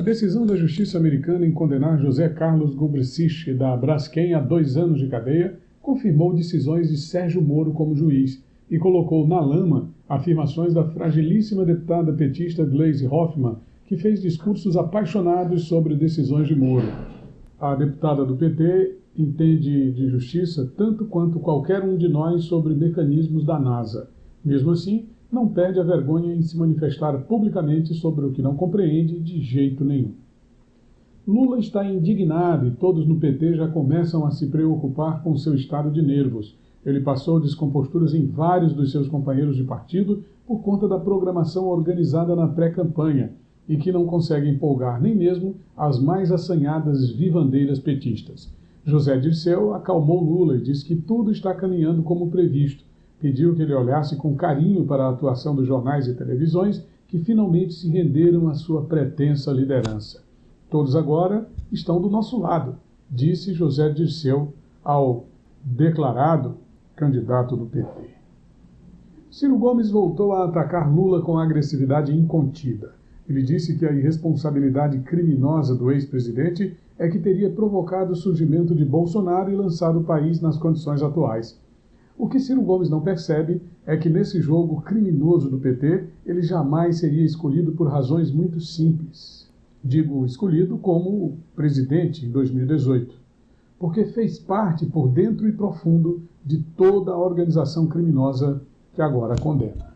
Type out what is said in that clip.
A decisão da justiça americana em condenar José Carlos Gubrsich da Braskem a dois anos de cadeia confirmou decisões de Sérgio Moro como juiz e colocou na lama afirmações da fragilíssima deputada petista Gleisi Hoffmann, que fez discursos apaixonados sobre decisões de Moro. A deputada do PT entende de justiça tanto quanto qualquer um de nós sobre mecanismos da NASA. Mesmo assim, não perde a vergonha em se manifestar publicamente sobre o que não compreende de jeito nenhum. Lula está indignado e todos no PT já começam a se preocupar com seu estado de nervos. Ele passou descomposturas em vários dos seus companheiros de partido por conta da programação organizada na pré-campanha e que não consegue empolgar nem mesmo as mais assanhadas vivandeiras petistas. José Dirceu acalmou Lula e disse que tudo está caminhando como previsto. Pediu que ele olhasse com carinho para a atuação dos jornais e televisões que finalmente se renderam à sua pretensa liderança. Todos agora estão do nosso lado, disse José Dirceu ao declarado candidato do PT. Ciro Gomes voltou a atacar Lula com agressividade incontida. Ele disse que a irresponsabilidade criminosa do ex-presidente é que teria provocado o surgimento de Bolsonaro e lançado o país nas condições atuais. O que Ciro Gomes não percebe é que nesse jogo criminoso do PT, ele jamais seria escolhido por razões muito simples. Digo escolhido como presidente em 2018, porque fez parte por dentro e profundo de toda a organização criminosa que agora condena.